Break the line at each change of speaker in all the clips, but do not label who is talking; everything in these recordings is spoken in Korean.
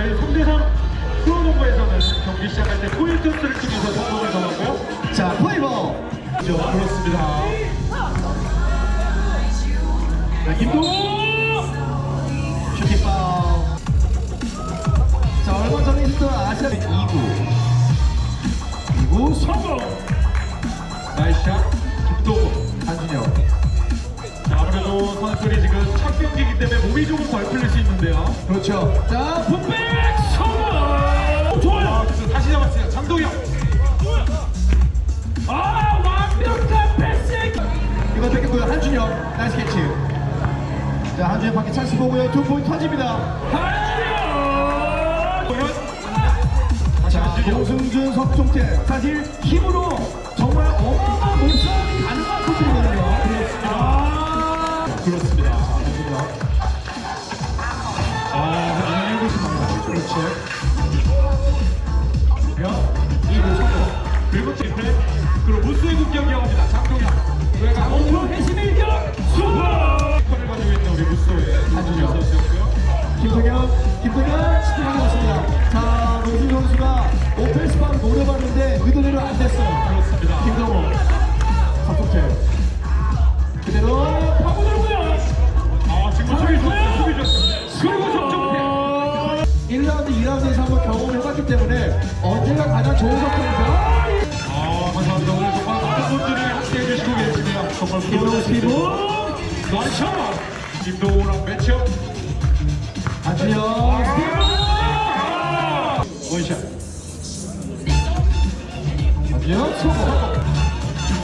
저희 3대3 프로농구에서는 경기 시작할 때 포인트를 통해서 선공을 정하고
자, 파이버.
그렇죠. 그렇습니다. 자, 김동호!
슈팅 파울. 자, 얼마 전에 있었던 아시아 2구. 2구 성공.
nice shot, 김동호.
한준혁.
경기이기 때문에 몸이 조금 덜 풀릴 수 있는데요.
그렇죠. 자,
putback 성공! 좋아요! 다시 잡았어요. 장동영. 아, 완벽한 패스!
이거 뺏겼고요. 한준혁. nice catch. 자, 한준혁 밖에 찬스 보고요. two point 터집니다.
한준영!
자, 고승준, 석종태. 사실 힘으로 정말 어마
싶습니다.
그렇지.
이구 성공. 그리고 트리플. 그리고 무스의 국경 이어갑니다. 장동영. 외곽 오프로 회심 일격 슈퍼! 를 가지고 있는 우리 무스의 한준영 선수였고요.
김동현, 김동현 스팅하고 있습니다. 자, 노준 선수가 오펜스 방 노려봤는데 의도대로 안 됐어요.
그렇습니다.
김동호, 석종태. 그대로 때문에 언제가 가장 좋은 석종태입니다.
아, 감사합니다. 오늘 정말 많은 분들이 함께해 주시고 계십니다. 정말
김동호 스피드,
nice! 김동호랑 matchup.
안준영 스피드.
one shot.
안준영 성공.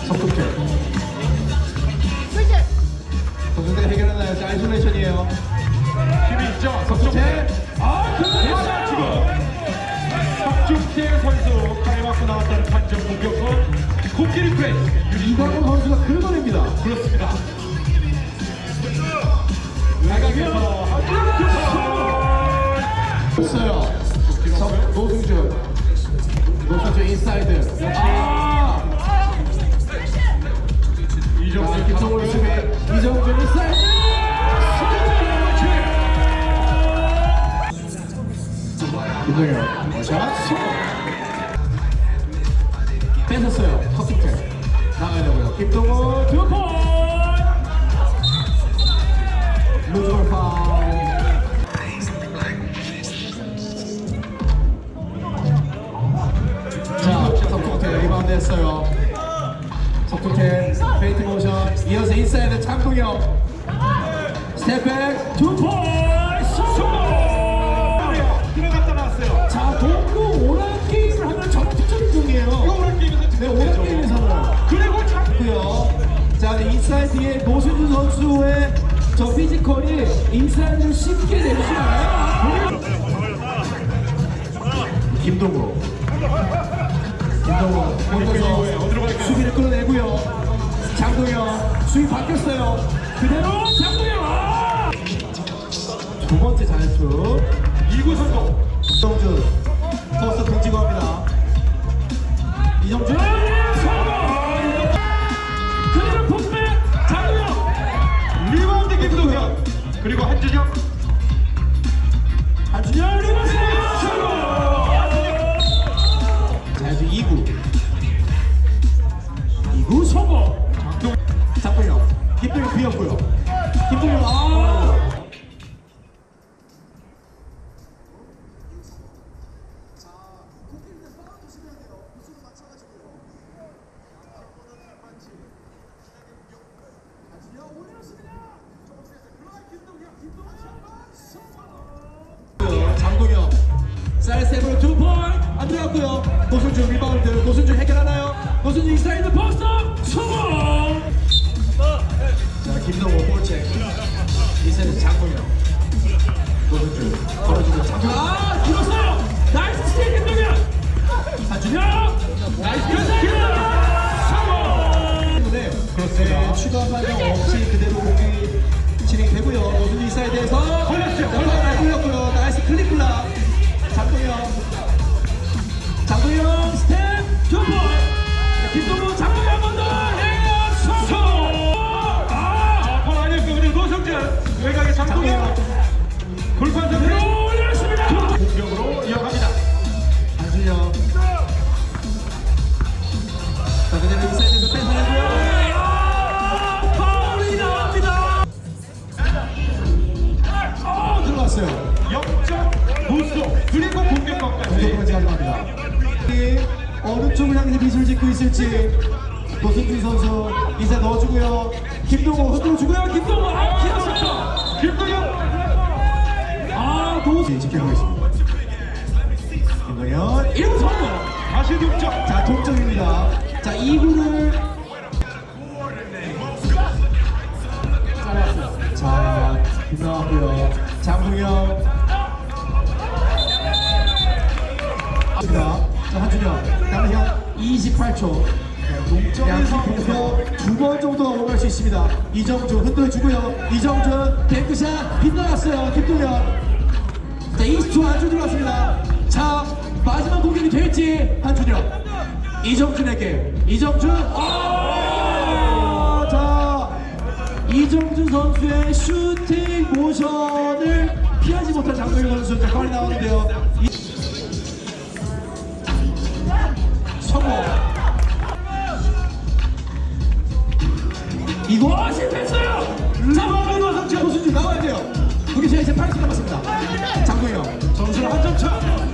석종태. 석종태 해결하나요? 자, isolation이에요.
힘이 있죠?
석종태.
아, 대박 지금. 석중태 선수 칼 맞고 나왔다는 판정 공격권. 코끼 리 프레스.
이광호 선수가 긁어냅니다.
그렇습니다.
있어요. 석- 노승준. 노승준 인사이드. 아!
이정수
자, 김성훈 수비. 이정준 인사이드. 김동현. 뺏었어요. 나가야 되고요. 김동호 두 번. 루즈볼 파울. 자, 석통태 리바운드 했어요. 석통태 페이트 모션 이어서 인사이드 장동영 스텝백 두 포인 인사이드의 노승준 선수의 저 피지컬이 인사이드를 쉽게 낼수 있나요? 김동호. 김동호 혼자서 수비를 끌어내고요. 장동영 수비 바뀌었어요. 그대로 장동영. 아! 두 번째 자유투.
이구 성공.
이정준 포스트 등지고 합니다. 이정준
그리고 한준영.
한준영 리버스 성공! 자유투 2구 2구 성공!
장동.
장동영 김동영 비었고요. 김동영 안 들어갔고요. 노승준 리바운드 노승준 해결하나요? 노승준 인사이드 포스트 성공! 자 김동호 볼 체인지는 장동영. 노승준 걸어주고 장동영 아 세 번째
가져갑니다 어느 쪽을
향해서 미술 짓고 있을지 노승준 선수 이사 넣어주고요. 김동호 흔들어주고요. 김동호! 아 기다렸어
김동호!
아 도수! 네, 지켜보겠습니다. 김동현 1분
다시 동점.
자 동점입니다. 자 2구를 자, 자 빗나왔고요. 장동현 한준영 남은 28초 양팀 동서 두번 정도 오갈 수 있습니다. 이정준 흔들어주고요. 이정준 뱅크샷 빗나갔어요. 김동현. 자 20초 안쪽 들어왔습니다. 자 마지막 공격이 될지 한준영 이정준에게. 이정준. 아! 자 이정준 선수의 슈팅 모션을 피하지 못한 장동현 선수. 자 거리 나오는데요 이거? 어, 실패했어요! 자막을 넣어서 제 호수님 나와야 돼요. 우리 제가 이제 80 남았습니다. 장동이 형. 점수를 한점 차.